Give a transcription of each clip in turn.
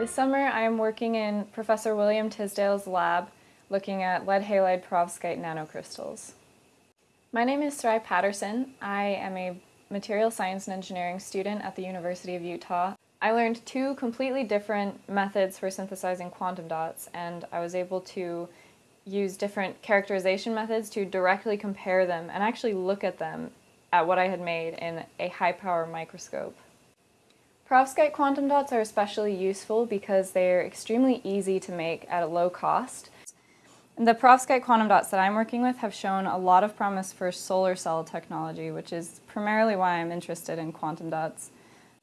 This summer I am working in Professor William Tisdale's lab looking at lead halide perovskite nanocrystals. My name is Sry Patterson. I am a material science and engineering student at the University of Utah. I learned two completely different methods for synthesizing quantum dots and I was able to use different characterization methods to directly compare them and actually look at them at what I had made in a high power microscope. Perovskite quantum dots are especially useful because they are extremely easy to make at a low cost. The perovskite quantum dots that I'm working with have shown a lot of promise for solar cell technology, which is primarily why I'm interested in quantum dots.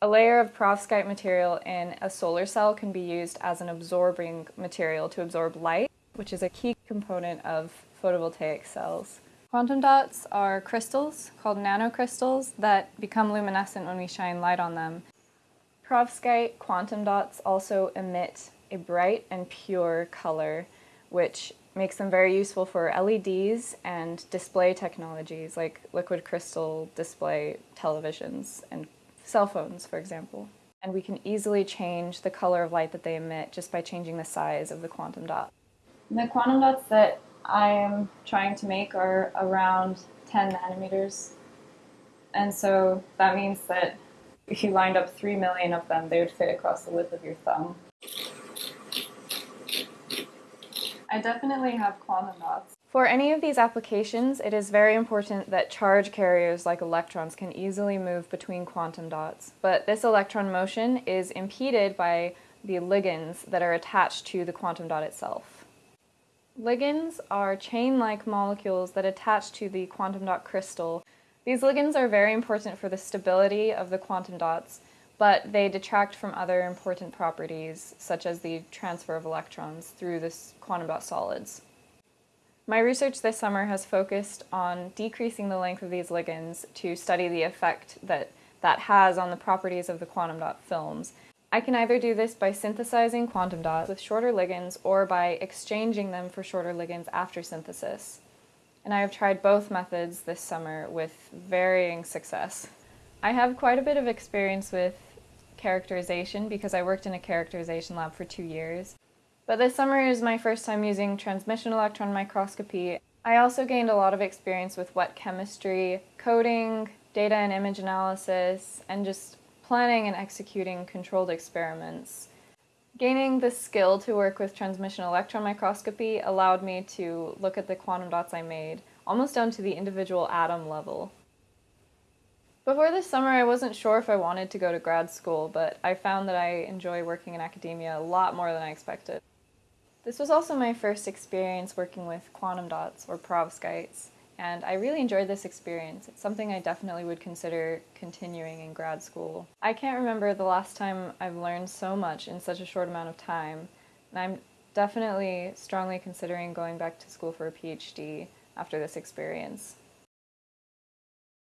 A layer of perovskite material in a solar cell can be used as an absorbing material to absorb light, which is a key component of photovoltaic cells. Quantum dots are crystals called nanocrystals that become luminescent when we shine light on them. Perovskite quantum dots also emit a bright and pure color, which makes them very useful for LEDs and display technologies like liquid crystal display televisions and cell phones, for example. And we can easily change the color of light that they emit just by changing the size of the quantum dot. The quantum dots that I am trying to make are around 10 nanometers. And so that means that if you lined up three million of them, they would fit across the width of your thumb. I definitely have quantum dots. For any of these applications, it is very important that charge carriers like electrons can easily move between quantum dots, but this electron motion is impeded by the ligands that are attached to the quantum dot itself. Ligands are chain-like molecules that attach to the quantum dot crystal these ligands are very important for the stability of the quantum dots, but they detract from other important properties, such as the transfer of electrons through the quantum dot solids. My research this summer has focused on decreasing the length of these ligands to study the effect that that has on the properties of the quantum dot films. I can either do this by synthesizing quantum dots with shorter ligands or by exchanging them for shorter ligands after synthesis and I have tried both methods this summer with varying success. I have quite a bit of experience with characterization because I worked in a characterization lab for two years. But this summer is my first time using transmission electron microscopy. I also gained a lot of experience with wet chemistry, coding, data and image analysis, and just planning and executing controlled experiments. Gaining the skill to work with transmission electron microscopy allowed me to look at the quantum dots I made, almost down to the individual atom level. Before this summer I wasn't sure if I wanted to go to grad school, but I found that I enjoy working in academia a lot more than I expected. This was also my first experience working with quantum dots, or perovskites, and I really enjoyed this experience. It's something I definitely would consider continuing in grad school. I can't remember the last time I've learned so much in such a short amount of time, and I'm definitely strongly considering going back to school for a PhD after this experience.